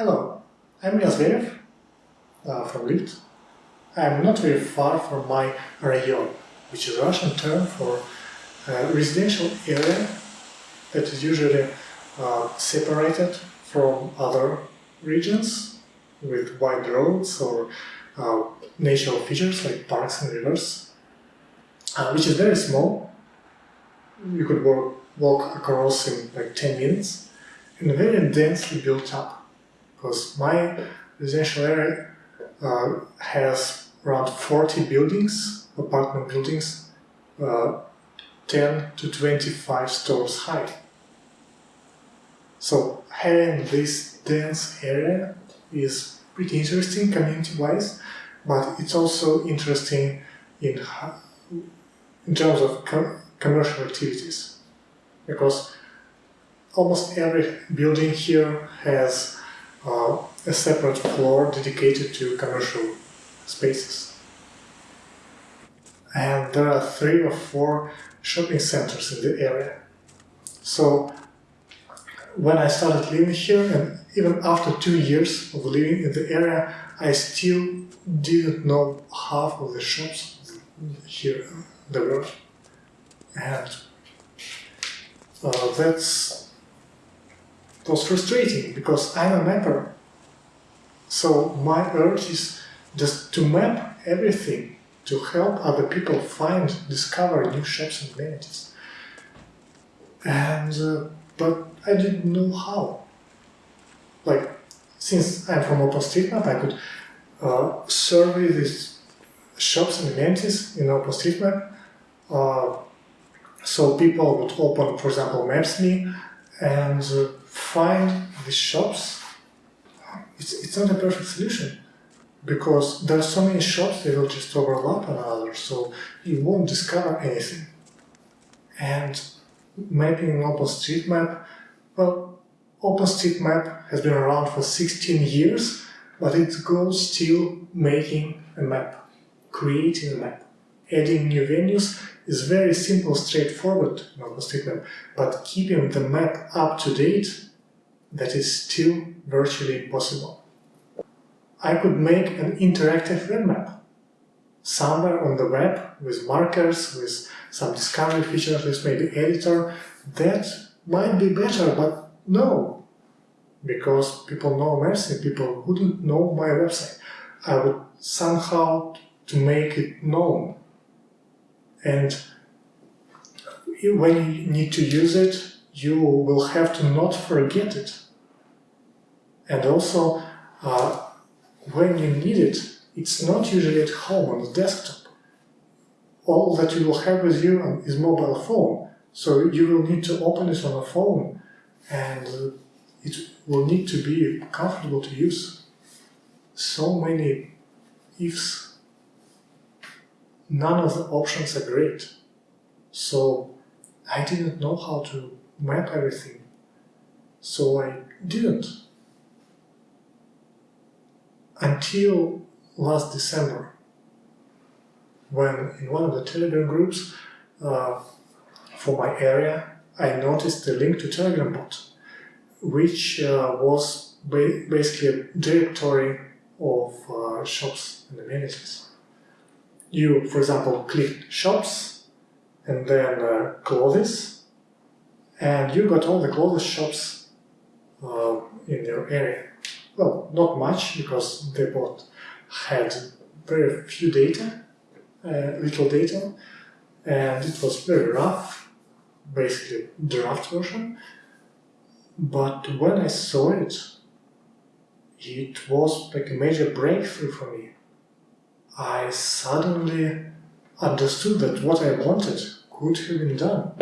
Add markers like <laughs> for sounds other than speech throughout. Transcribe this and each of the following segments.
Hello, I'm Ilya Zverev uh, from Lyft. I'm not very far from my rayon, which is a Russian term for a residential area that is usually uh, separated from other regions with wide roads or uh, natural features like parks and rivers, uh, which is very small. You could walk, walk across in like 10 minutes and very densely built up because my residential area uh, has around 40 buildings, apartment buildings, uh, 10 to 25 stories high. So having this dense area is pretty interesting community-wise, but it's also interesting in, in terms of com commercial activities, because almost every building here has a separate floor dedicated to commercial spaces. And there are three or four shopping centers in the area. So when I started living here, and even after two years of living in the area, I still didn't know half of the shops here there were. And uh, that's was frustrating because I'm a mapper. So my urge is just to map everything to help other people find, discover new shops and amenities. And uh, but I didn't know how. Like, since I'm from OpenStreetMap, I could uh, survey these shops and amenities in OpenStreetMap. Uh, so people would open, for example, Maps.me and uh, find the shops. It's, it's not a perfect solution because there are so many shops they will just overlap another, so you won't discover anything. And mapping in OpenStreetMap, well, OpenStreetMap has been around for 16 years, but it goes still making a map, creating a map. Adding new venues is very simple, straightforward in OpenStreetMap, but keeping the map up to date, that is still virtually impossible. I could make an interactive web map somewhere on the web with markers, with some discovery features, with maybe editor. That might be better, but no, because people know Mercy, people wouldn't know my website. I would somehow to make it known. And when you need to use it, you will have to not forget it. And also, uh, when you need it, it's not usually at home on the desktop. All that you will have with you is mobile phone. So you will need to open it on a phone and it will need to be comfortable to use. So many ifs. None of the options are great. So I didn't know how to map everything. So I didn't. Until last December, when in one of the Telegram groups uh, for my area, I noticed a link to Telegram bot, which uh, was ba basically a directory of uh, shops and amenities. You, for example, clicked shops and then uh, clothes, and you got all the clothes shops uh, in your area. Well, not much because they both had very few data, uh, little data, and it was very rough, basically draft version. But when I saw it, it was like a major breakthrough for me. I suddenly understood that what I wanted could have been done.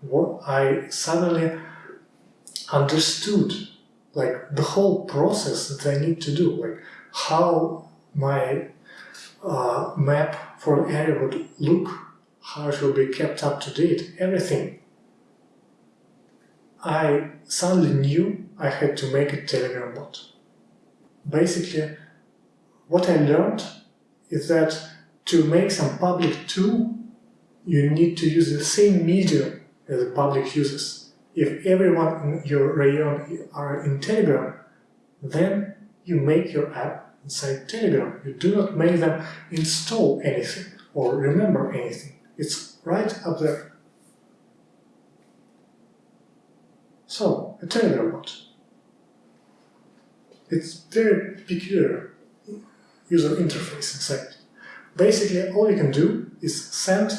What I suddenly understood like the whole process that I need to do, like how my uh, map for an area would look, how it will be kept up to date, everything. I suddenly knew I had to make a Telegram bot. Basically, what I learned is that to make some public tool, you need to use the same medium as the public uses. If everyone in your rayon are in Telegram, then you make your app inside Telegram. You do not make them install anything or remember anything. It's right up there. So, a Telegram bot. It's very peculiar user interface inside. Basically, all you can do is send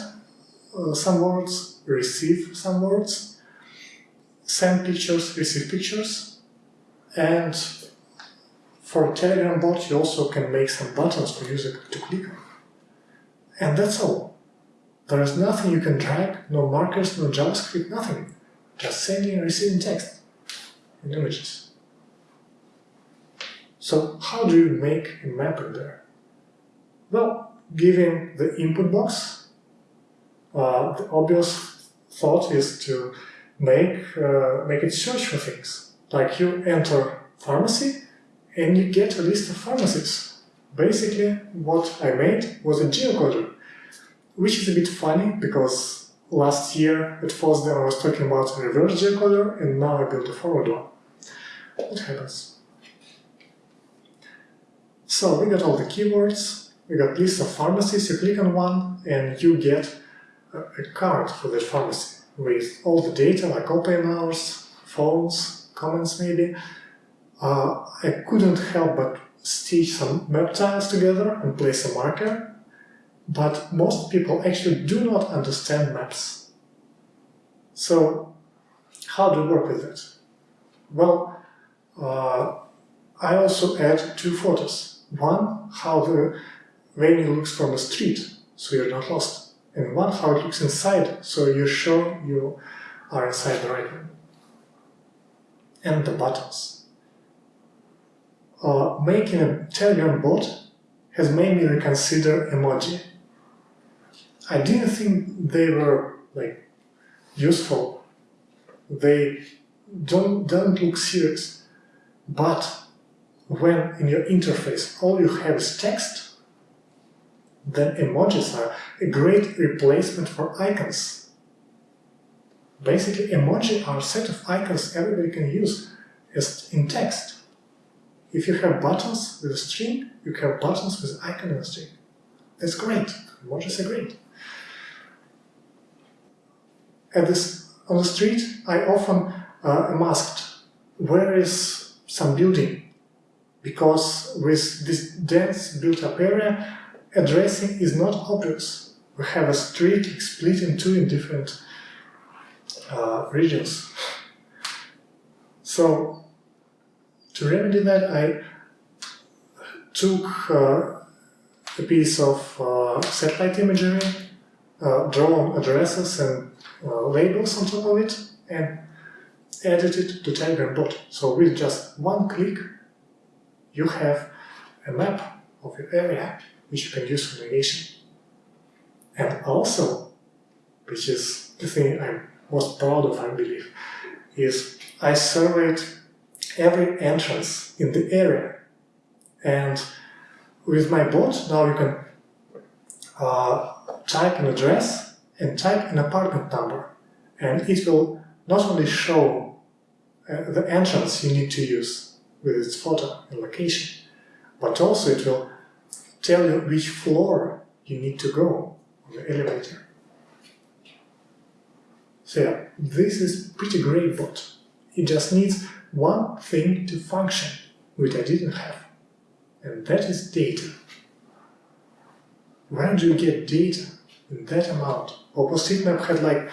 uh, some words, receive some words, send pictures, receive pictures, and for Telegram bot you also can make some buttons for user to click on. And that's all. There is nothing you can drag, no markers, no JavaScript, nothing. Just sending and receiving text and images. So how do you make a map in there? Well, giving the input box, uh, the obvious thought is to make, uh, make it search for things. Like you enter pharmacy and you get a list of pharmacies. Basically, what I made was a geocoder, which is a bit funny because last year at FOSDEM I was talking about a reverse geocoder and now I built a forward one. What happens? So we got all the keywords, we got list of pharmacies, you click on one and you get a, card for that pharmacy with all the data like open hours, phones, comments maybe. Uh, I couldn't help but stitch some map tiles together and place a marker, but most people actually do not understand maps. So how do you work with that? Well, uh, I also add two photos. One, how the venue looks from the street, so you're not lost. And one, how it looks inside, so you're sure you are inside the right room. And the buttons. Uh, making a Telegram bot has made me reconsider emoji. I didn't think they were like useful. They don't, don't look serious. But when in your interface all you have is text, then emojis are a great replacement for icons. Basically, emoji are a set of icons everybody can use as in text. If you have buttons with a string, you have buttons with icon in a string. That's great. Emojis are great. At this, on the street, I often uh, am asked, where is some building? Because with this dense built-up area, addressing is not obvious. We have a street split in two in different uh, regions. So, to remedy that, I took uh, a piece of uh, satellite imagery, uh, drawn addresses and uh, labels on top of it, and added it to Telegram bot. So with just one click, you have a map of your area which you can use for navigation. And also, which is the thing I'm most proud of, I believe, is I surveyed every entrance in the area. And with my bot, now you can uh, type an address and type an apartment number. And it will not only show uh, the entrance you need to use with its photo and location, but also it will tell you which floor you need to go on the elevator. So yeah, this is pretty great bot. It just needs one thing to function, which I didn't have, and that is data. Where do you get data in that amount? OpenStreetMap had like a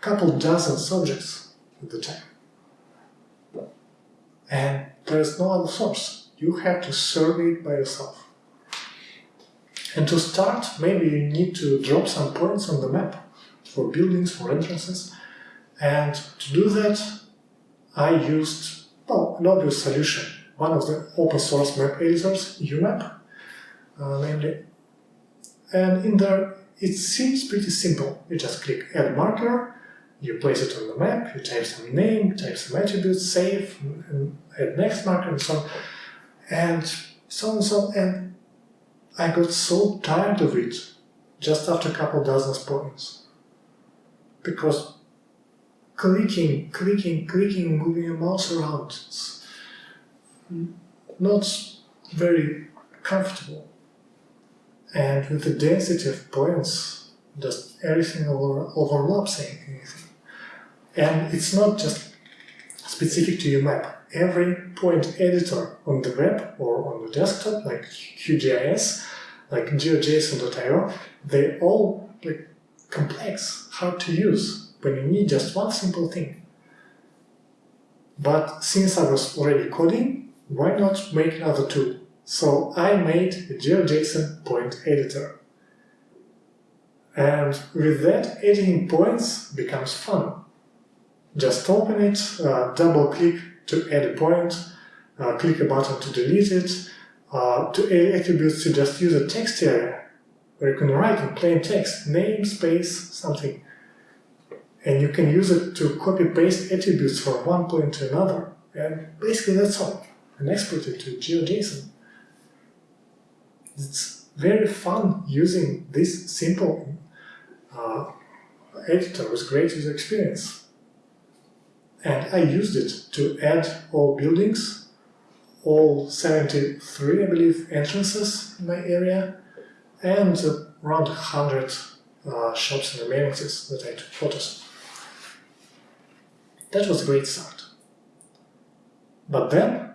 couple dozen subjects at the time. And there is no other source. You have to survey it by yourself. And to start, maybe you need to drop some points on the map for buildings, for entrances. And to do that, I used, well, an obvious solution. One of the open source map editors, UMap, uh, namely. And in there, it seems pretty simple. You just click add marker, you place it on the map, you type some name, type some attributes, save, and add next marker, and so on. And so on and so on. And I got so tired of it just after a couple dozen points. Because clicking, clicking, clicking, moving your mouse around, it's not very comfortable. And with the density of points, just everything over, overlaps anything. And it's not just specific to your map. Every point editor on the web or on the desktop, like QGIS, like GeoJSON.io, they all like complex, hard to use when you need just one simple thing. But since I was already coding, why not make another tool? So I made a GeoJSON point editor. And with that, editing points becomes fun. Just open it, uh, double click to add a point, uh, click a button to delete it, uh, to add attributes you just use a text area, where you can write in plain text, name, space, something. And you can use it to copy-paste attributes from one point to another. And basically that's all. And export it to GeoJSON. It's very fun using this simple uh, editor with great user experience. And I used it to add all buildings, all 73, I believe, entrances in my area, and around 100 uh, shops and amenities that I took photos of. That was a great start. But then,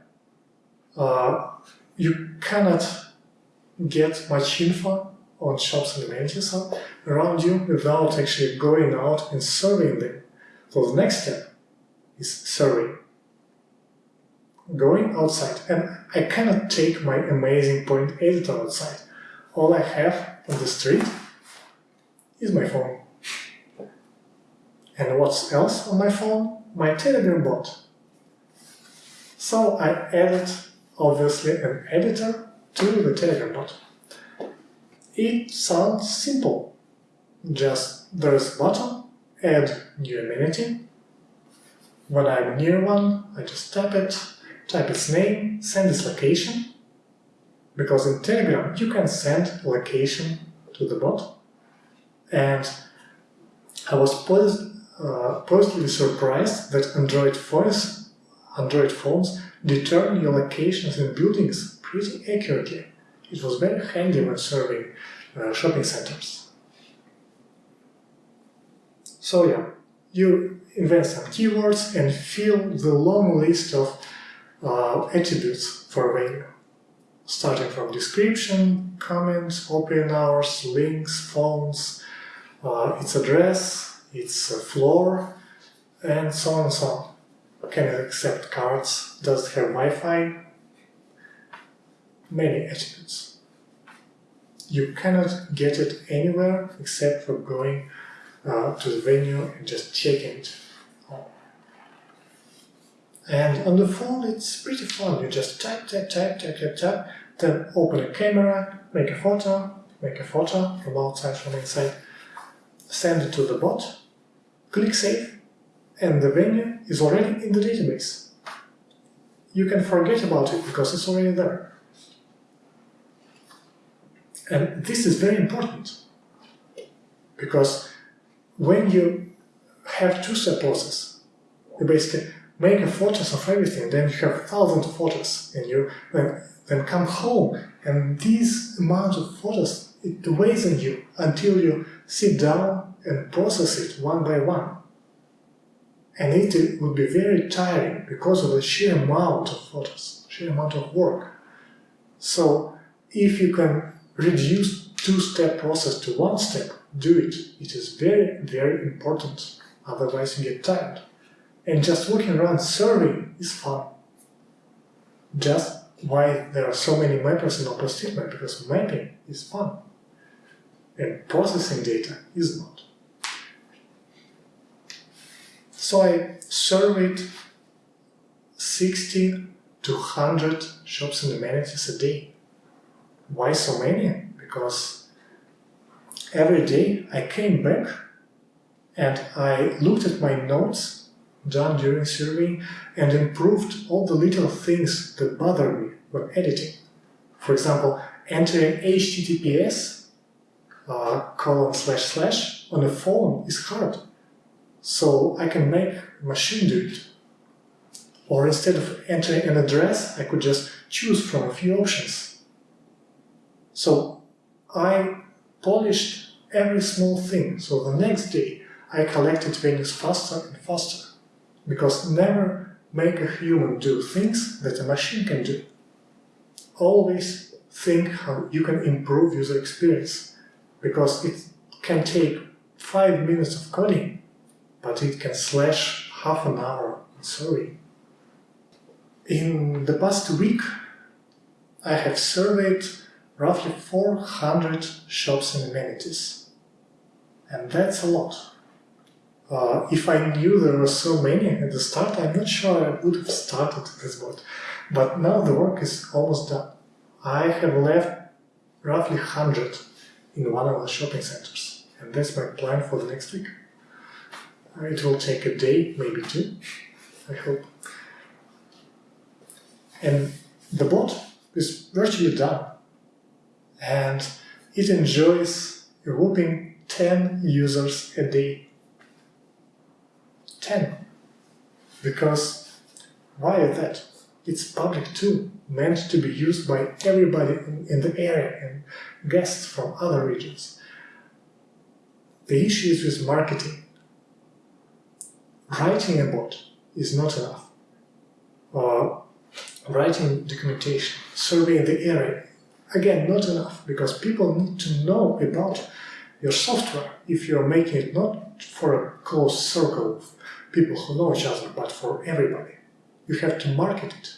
uh, you cannot get much info on shops and amenities around you without actually going out and surveying them. So the next step is surveying. Going outside. And I cannot take my amazing point editor outside. All I have on the street is my phone. And what's else on my phone? My Telegram bot. So I added, obviously, an editor to the Telegram bot. It sounds simple. Just there's a button, add new amenity. When I'm near one, I just tap it, type its name, send its location. Because in Telegram you can send location to the bot. And I was pos uh, positively surprised that Android phones, Android phones determine your locations in buildings pretty accurately. It was very handy when serving uh, shopping centers. So yeah, you invent some keywords and fill the long list of uh, attributes for a venue, starting from description, comments, open hours, links, phones, uh, its address, its uh, floor, and so on and so on. Can it accept cards? Does it have Wi-Fi? Many attributes. You cannot get it anywhere except for going uh, to the venue and just check it. And on the phone it's pretty fun, you just tap, tap, tap, tap, tap, tap, then open a camera, make a photo, make a photo from outside, from inside, send it to the bot, click save, and the venue is already in the database. You can forget about it because it's already there. And this is very important because when you have two-step process, you basically make a photos of everything, then you have thousands of photos, and you then, then come home, and these amount of photos, it weighs on you until you sit down and process it one by one. And it would be very tiring because of the sheer amount of photos, sheer amount of work. So if you can reduce two-step process to one step, do it. It is very, very important. Otherwise you get tired. And just walking around serving is fun. Just why there are so many mappers in OpenStreetMap, because mapping is fun. And processing data is not. So I surveyed 60 to 100 shops and amenities a day. Why so many? Because every day I came back and I looked at my notes done during surveying and improved all the little things that bothered me when editing. For example, entering HTTPS uh, colon slash slash on a phone is hard. So I can make machine do it. Or instead of entering an address, I could just choose from a few options. So I polished every small thing. So the next day, I collected values faster and faster. Because never make a human do things that a machine can do. Always think how you can improve user experience. Because it can take five minutes of coding, but it can slash half an hour in. In the past week, I have surveyed roughly 400 shops and amenities. And that's a lot. Uh, if I knew there were so many at the start, I'm not sure I would have started this bot. But now the work is almost done. I have left roughly 100 in one of the shopping centers. And that's my plan for the next week. It will take a day, maybe two, I hope. And the bot is virtually done. And it enjoys a whopping 10 users a day. 10. Because why is that? It's public too, meant to be used by everybody in the area and guests from other regions. The issue is with marketing. Writing a bot is not enough. Uh, writing documentation, surveying the area, again, not enough, because people need to know about your software if you're making it not for a close circle of people who know each other, but for everybody. You have to market it.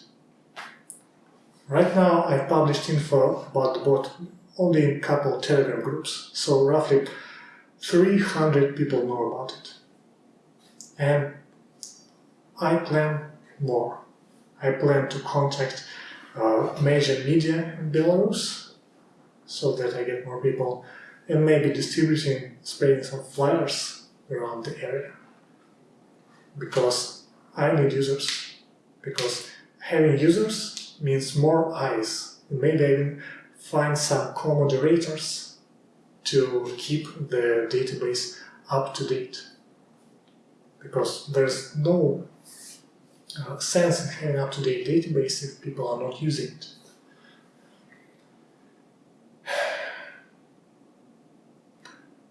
Right now, I've published info about the bot only in a couple Telegram groups, so roughly 300 people know about it. And I plan more. I plan to contact uh, major media in Belarus so that I get more people and maybe distributing, spreading some flyers around the area. Because I need users. Because having users means more eyes. Maybe even find some co-moderators to keep the database up to date. Because there's no sense in having up-to-date database if people are not using it.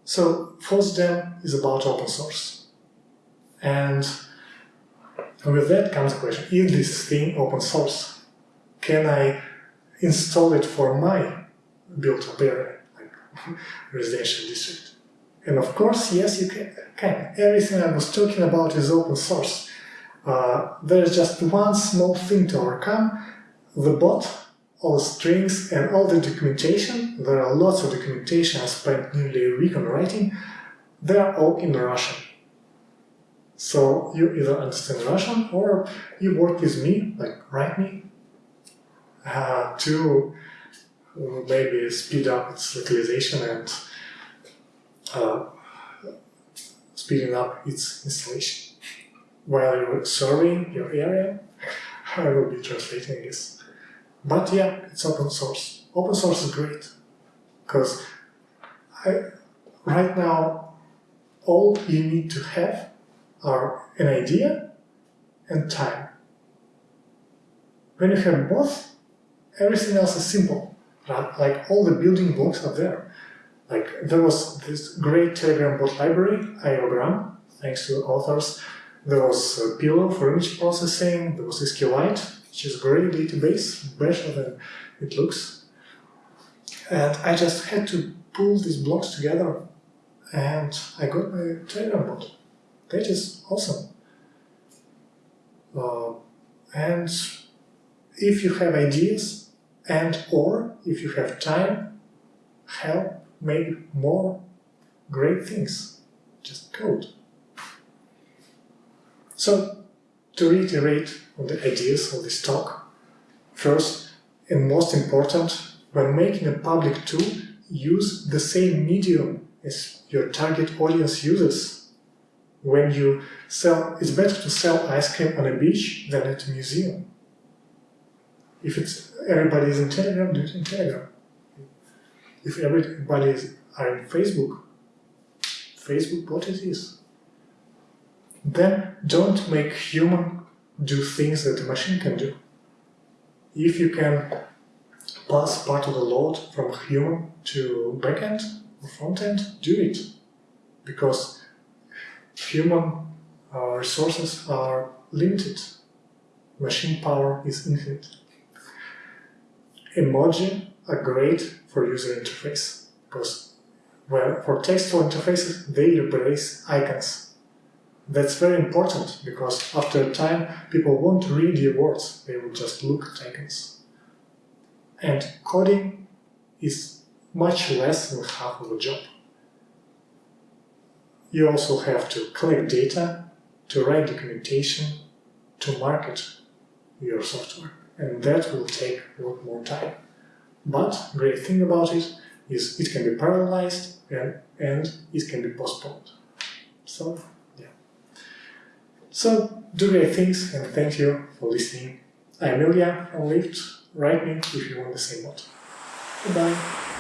So FOSDEM is about open source. And with that comes the question, is this thing open source? Can I install it for my built-up area, like <laughs> residential district? And of course, yes, you can. can. Everything I was talking about is open source. Uh, there's just one small thing to overcome. The bot, all the strings and all the documentation, there are lots of documentation, I spent nearly a week on writing, they are all in Russian. So you either understand Russian or you work with me, like write me, uh, to maybe speed up its localization and uh, speeding up its installation while you're serving your area, I will be translating this. But yeah, it's open source. Open source is great because right now all you need to have are an idea and time. When you have both, everything else is simple. Like all the building blocks are there. Like there was this great Telegram bot library, aiogram, thanks to authors there was a Pillow for image processing, there was SQLite, which is a great database, better than it looks. And I just had to pull these blocks together and I got my Telegram bot. That is awesome. Uh, and if you have ideas and or if you have time, help make more great things. Just code. So, to reiterate on the ideas of this talk, first and most important, when making a public tool, use the same medium as your target audience uses. When you sell, it's better to sell ice cream on a beach than at a museum. If it's everybody is in Telegram, do it in Telegram. If everybody is are in Facebook, Facebook what it is. Then don't make human do things that the machine can do. If you can pass part of the load from human to backend or frontend, do it. Because human uh, resources are limited. Machine power is infinite. Emoji are great for user interface because well, for textual interfaces, they replace icons. That's very important because after a time, people won't read your words, they will just look at icons. And coding is much less than half of the job. You also have to collect data, to write documentation, to market your software. And that will take a lot more time. But great thing about it is it can be parallelized and, and it can be postponed. So. So, do great things and thank you for listening. I'm Ilya from Lyft. Write me if you want the same what. Goodbye.